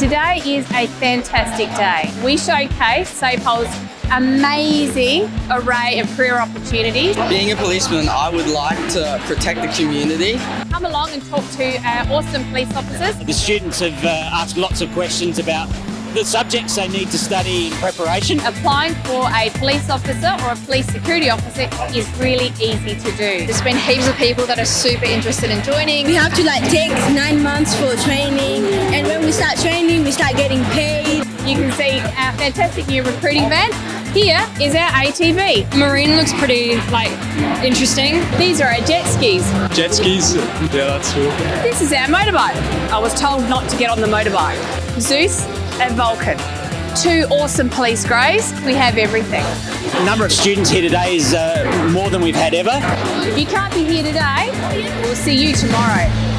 Today is a fantastic day. We showcase SAPOL's amazing array of career opportunities. Being a policeman, I would like to protect the community. Come along and talk to our awesome police officers. The students have uh, asked lots of questions about the subjects they need to study in preparation. Applying for a police officer or a police security officer is really easy to do. There's been heaps of people that are super interested in joining. We have to like take nine months for training start getting paid. You can see our fantastic new recruiting van. Here is our ATV. Marine looks pretty like interesting. These are our jet skis. Jet skis, yeah that's cool. This is our motorbike. I was told not to get on the motorbike. Zeus and Vulcan. Two awesome police greys. We have everything. The number of students here today is uh, more than we've had ever. If you can't be here today, we'll see you tomorrow.